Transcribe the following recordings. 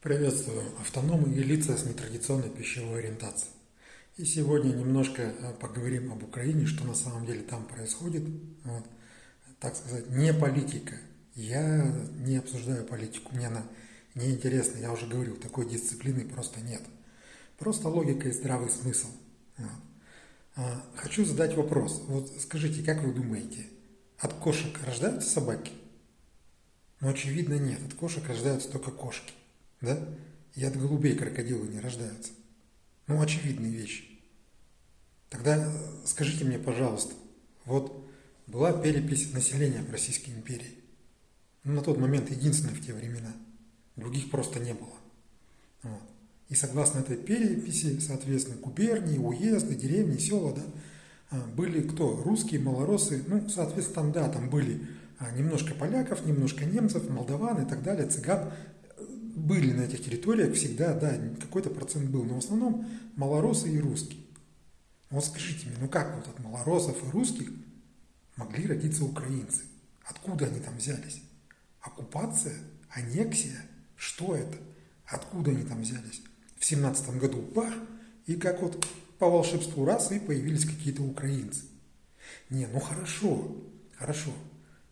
Приветствую автономы и лица с нетрадиционной пищевой ориентацией. И сегодня немножко э, поговорим об Украине, что на самом деле там происходит. Вот. Так сказать, не политика. Я не обсуждаю политику, мне она неинтересна. Я уже говорил, такой дисциплины просто нет. Просто логика и здравый смысл. Вот. А, хочу задать вопрос. Вот скажите, как вы думаете, от кошек рождаются собаки? Ну, очевидно, нет. От кошек рождаются только кошки да? И от голубей крокодилы не рождаются. Ну, очевидные вещи. Тогда скажите мне, пожалуйста, вот была перепись населения в Российской империи. Ну, на тот момент единственная в те времена. Других просто не было. Вот. И согласно этой переписи, соответственно, губернии, уезды, деревни, села, да, а, были кто? Русские, малоросы, ну, соответственно, там, да, там были а, немножко поляков, немножко немцев, молдаван и так далее, цыган были на этих территориях всегда, да, какой-то процент был, но в основном малоросы и русские. Вот скажите мне, ну как вот от малоросов и русских могли родиться украинцы? Откуда они там взялись? Оккупация? Аннексия? Что это? Откуда они там взялись? В семнадцатом году бах, и как вот по волшебству раз, и появились какие-то украинцы. Не, ну хорошо, хорошо.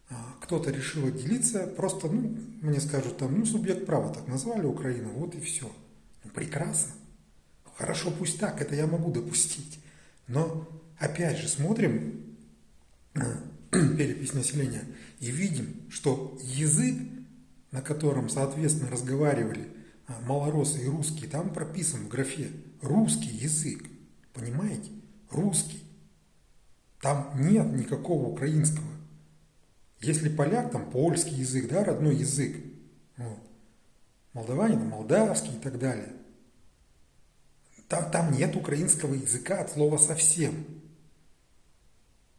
А, кто-то решил отделиться, просто, ну, мне скажут там, ну, субъект права так назвали Украину, вот и все. Ну, прекрасно. Хорошо, пусть так, это я могу допустить. Но, опять же, смотрим а, перепись населения и видим, что язык, на котором, соответственно, разговаривали а, малоросы и русские, там прописан в графе русский язык. Понимаете? Русский. Там нет никакого украинского. Если поляк, там польский язык, да, родной язык. Вот. Молдаване, там молдавский и так далее. Там, там нет украинского языка от слова совсем.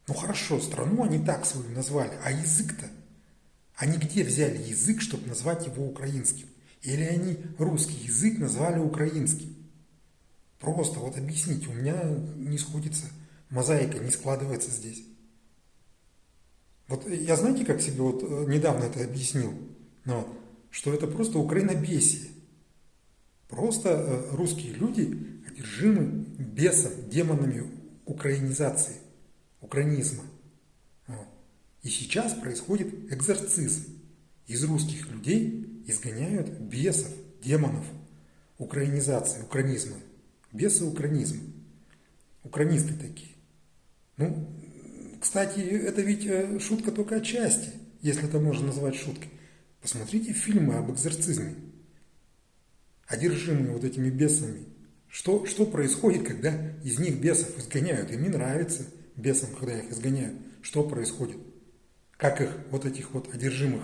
Ну хорошо, страну они так свою назвали, а язык-то? Они где взяли язык, чтобы назвать его украинским? Или они русский язык назвали украинским? Просто вот объясните, у меня не сходится, мозаика не складывается здесь. Вот я знаете, как себе вот э, недавно это объяснил? Ну, что это просто украинобесие. Просто э, русские люди одержимы бесом, демонами украинизации, украинизма. Вот. И сейчас происходит экзорцизм. Из русских людей изгоняют бесов, демонов украинизации, украинизма. Бесы украинизма. Украинисты такие. Ну, кстати, это ведь э, шутка только отчасти, если это можно назвать шуткой. Посмотрите фильмы об экзорцизме. Одержимые вот этими бесами. Что, что происходит, когда из них бесов изгоняют? Им не нравится бесам, когда их изгоняют. Что происходит? Как их, вот этих вот одержимых,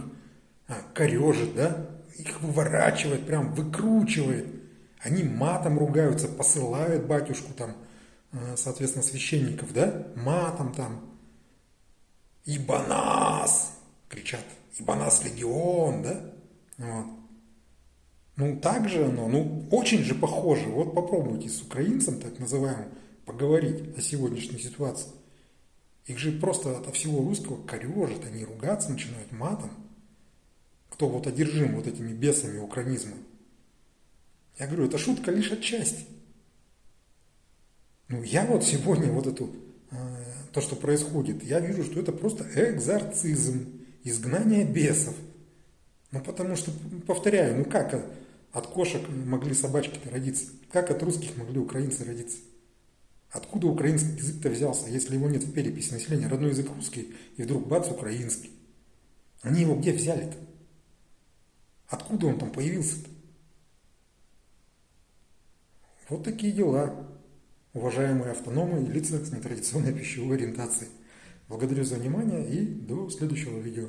а, корежит, да? Их выворачивает, прям выкручивает. Они матом ругаются, посылают батюшку там, э, соответственно, священников, да? Матом там, ибо нас, кричат, ибо нас легион, да? Вот. Ну, так же оно, ну, очень же похоже. Вот попробуйте с украинцем, так называемым, поговорить о сегодняшней ситуации. Их же просто от всего русского корежит, они ругаться начинают матом. Кто вот одержим вот этими бесами украинизма. Я говорю, это шутка лишь отчасти. Ну, я вот сегодня вот эту то, что происходит, я вижу, что это просто экзорцизм, изгнание бесов. Ну, потому что, повторяю, ну как от кошек могли собачки-то родиться? Как от русских могли украинцы родиться? Откуда украинский язык-то взялся, если его нет в переписи населения? Родной язык русский, и вдруг бац, украинский. Они его где взяли-то? Откуда он там появился-то? Вот такие дела уважаемые автономы и лица с нетрадиционной пищевой ориентацией. Благодарю за внимание и до следующего видео.